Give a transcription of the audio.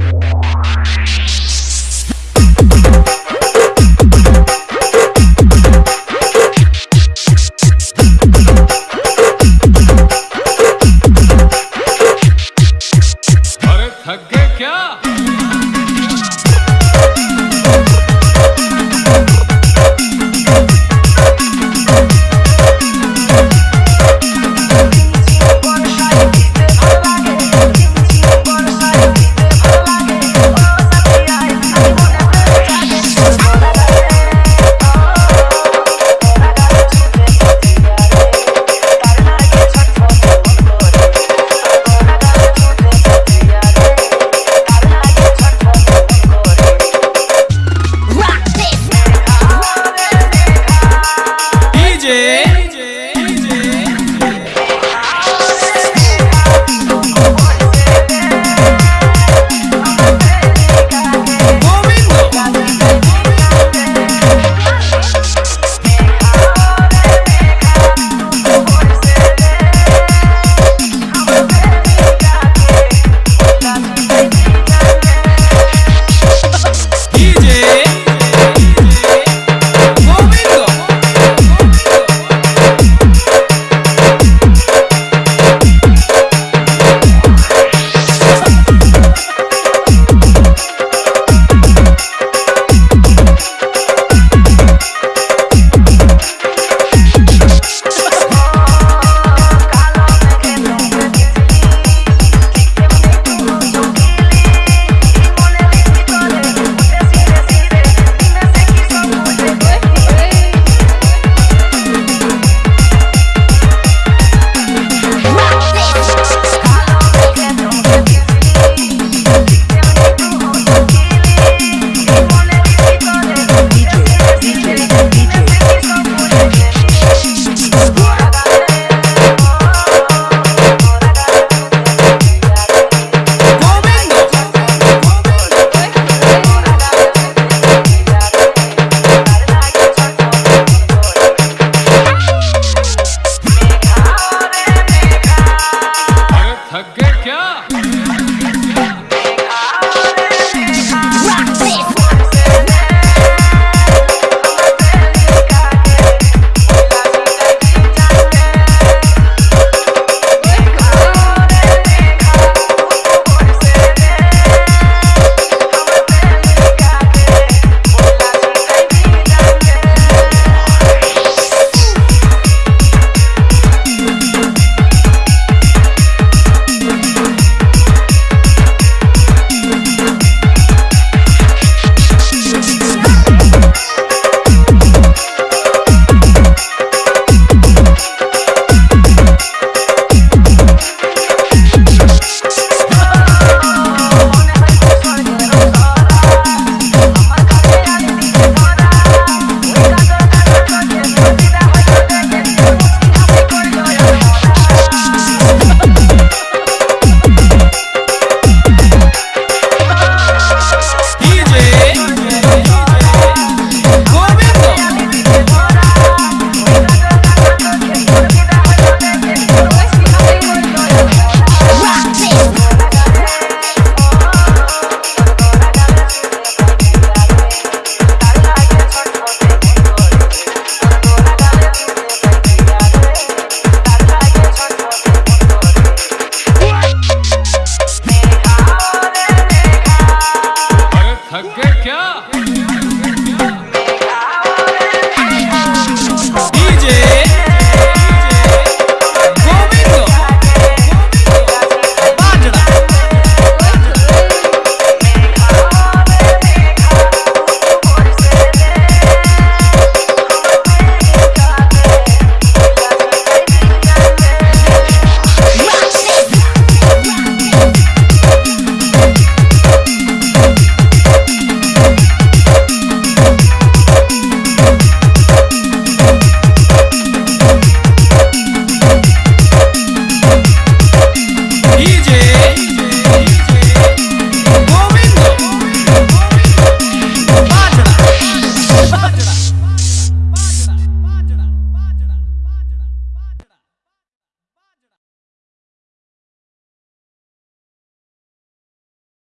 you.